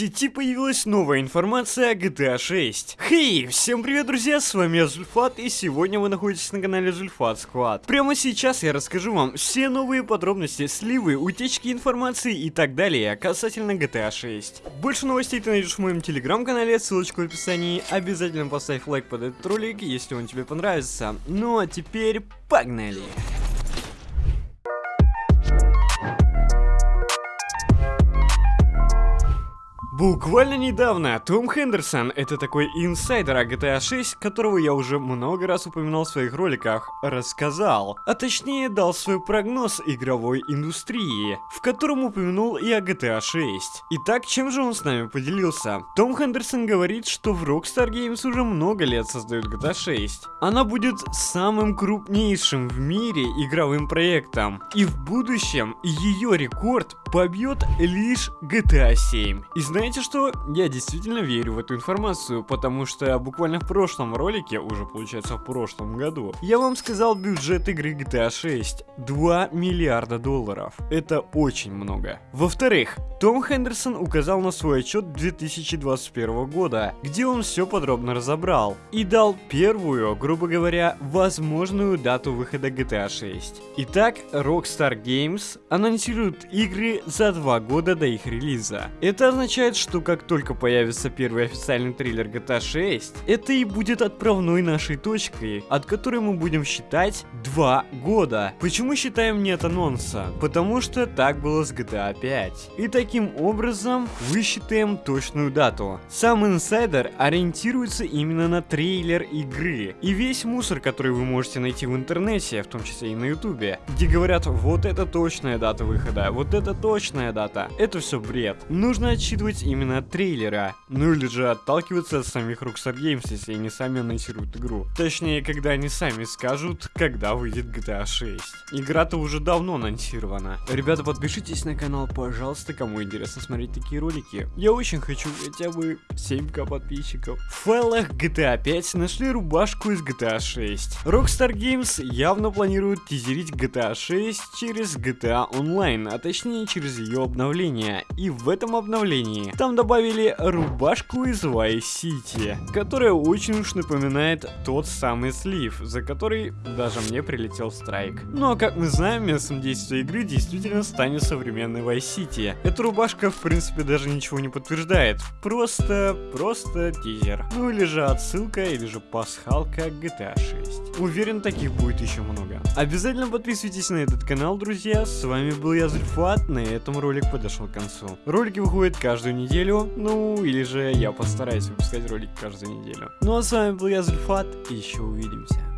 сети появилась новая информация о GTA 6. Хей, всем привет, друзья, с вами я Зульфат, и сегодня вы находитесь на канале Зульфат Squad. Прямо сейчас я расскажу вам все новые подробности, сливы, утечки информации и так далее касательно GTA 6. Больше новостей ты найдешь в моем телеграм-канале, ссылочка в описании. Обязательно поставь лайк под этот ролик, если он тебе понравится. Ну а теперь погнали! Буквально недавно Том Хендерсон, это такой инсайдер о GTA 6, которого я уже много раз упоминал в своих роликах, рассказал, а точнее дал свой прогноз игровой индустрии, в котором упомянул и о GTA 6. Итак, чем же он с нами поделился? Том Хендерсон говорит, что в Rockstar Games уже много лет создают GTA 6. Она будет самым крупнейшим в мире игровым проектом, и в будущем ее рекорд побьет лишь GTA 7. И знаете, знаете что? Я действительно верю в эту информацию, потому что буквально в прошлом ролике, уже получается в прошлом году, я вам сказал бюджет игры GTA 6. 2 миллиарда долларов. Это очень много. Во-вторых, том Хендерсон указал на свой отчет 2021 года, где он все подробно разобрал и дал первую, грубо говоря, возможную дату выхода GTA 6. Итак, Rockstar Games анонсирует игры за два года до их релиза. Это означает, что как только появится первый официальный трейлер GTA 6, это и будет отправной нашей точкой, от которой мы будем считать 2 года. Почему считаем нет анонса? Потому что так было с GTA 5. И таким образом высчитаем точную дату. Сам инсайдер ориентируется именно на трейлер игры. И весь мусор, который вы можете найти в интернете, в том числе и на ютубе, где говорят, вот это точная дата выхода, вот это точная дата, это все бред. Нужно отсчитывать именно от трейлера. Ну или же отталкиваться от самих Rockstar Games, если они сами анонсируют игру. Точнее, когда они сами скажут, когда выйдет GTA 6. Игра-то уже давно анонсирована. Ребята, подпишитесь на канал, пожалуйста, кому интересно смотреть такие ролики. Я очень хочу хотя бы 7к подписчиков. В файлах GTA 5 нашли рубашку из GTA 6. Rockstar Games явно планирует тизерить GTA 6 через GTA Online, а точнее через ее обновление. И в этом обновлении там добавили рубашку из Vice City, которая очень уж напоминает тот самый слив, за который даже мне прилетел страйк. Ну а как мы знаем, местом действия игры действительно станет современный Vice City. Эта рубашка в принципе даже ничего не подтверждает, просто, просто тизер. Ну или же отсылка, или же пасхалка GTA 6. Уверен, таких будет еще много. Обязательно подписывайтесь на этот канал, друзья. С вами был я, Зульфат. На этом ролик подошел к концу. Ролики выходят каждую неделю неделю, ну или же я постараюсь выпускать ролик каждую неделю. Ну а с вами был я, Зульфат, и еще увидимся.